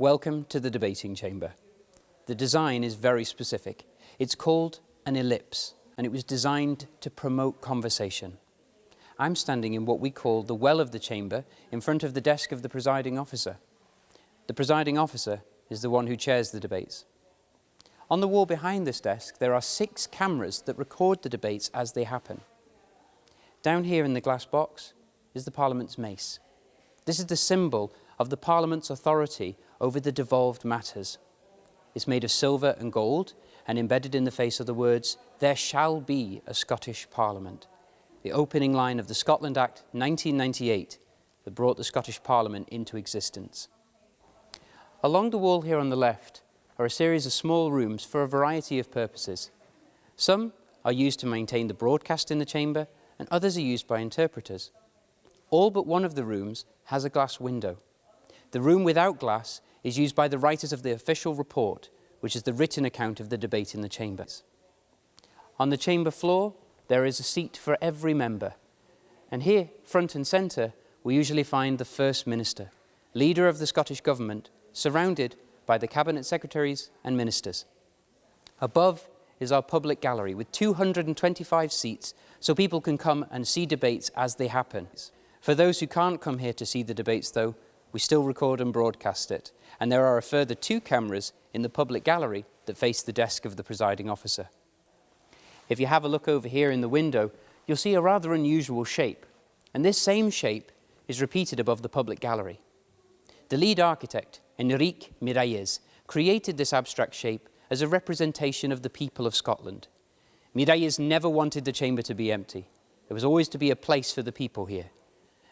Welcome to the debating chamber. The design is very specific. It's called an ellipse and it was designed to promote conversation. I'm standing in what we call the well of the chamber in front of the desk of the presiding officer. The presiding officer is the one who chairs the debates. On the wall behind this desk, there are six cameras that record the debates as they happen. Down here in the glass box is the Parliament's mace. This is the symbol of the Parliament's authority over the devolved matters. It's made of silver and gold and embedded in the face of the words, there shall be a Scottish Parliament, the opening line of the Scotland Act 1998 that brought the Scottish Parliament into existence. Along the wall here on the left are a series of small rooms for a variety of purposes. Some are used to maintain the broadcast in the chamber and others are used by interpreters. All but one of the rooms has a glass window. The room without glass is used by the writers of the official report which is the written account of the debate in the chambers. On the chamber floor, there is a seat for every member. And here, front and centre, we usually find the First Minister, leader of the Scottish Government, surrounded by the Cabinet Secretaries and Ministers. Above is our public gallery with 225 seats so people can come and see debates as they happen. For those who can't come here to see the debates though, we still record and broadcast it. And there are a further two cameras in the public gallery that face the desk of the presiding officer. If you have a look over here in the window, you'll see a rather unusual shape. And this same shape is repeated above the public gallery. The lead architect, Enrique Miralles, created this abstract shape as a representation of the people of Scotland. Miralles never wanted the chamber to be empty. There was always to be a place for the people here.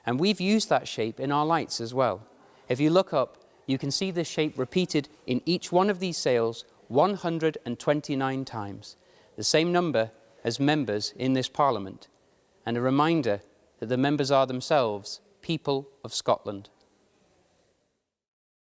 And we've used that shape in our lights as well. If you look up, you can see this shape repeated in each one of these sails 129 times, the same number as members in this Parliament, and a reminder that the members are themselves people of Scotland.